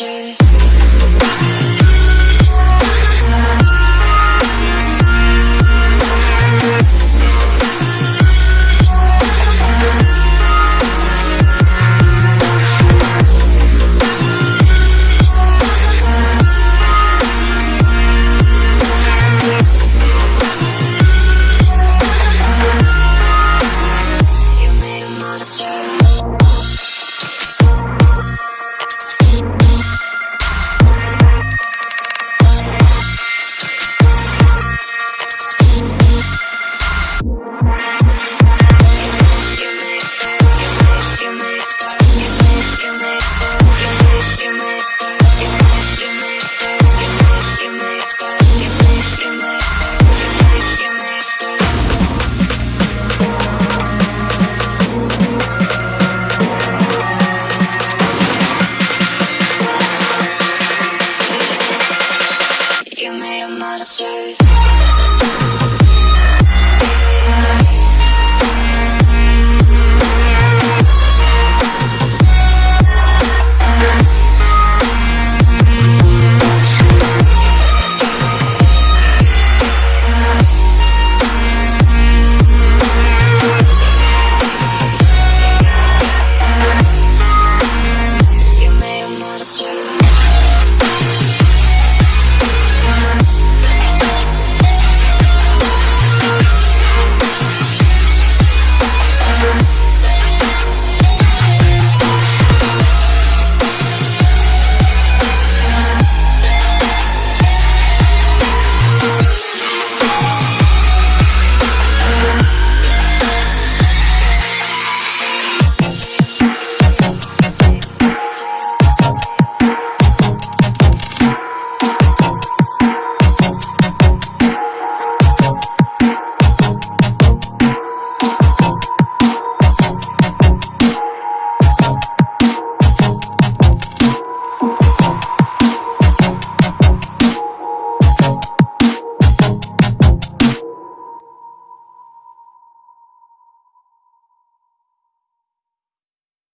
monster Made a monster.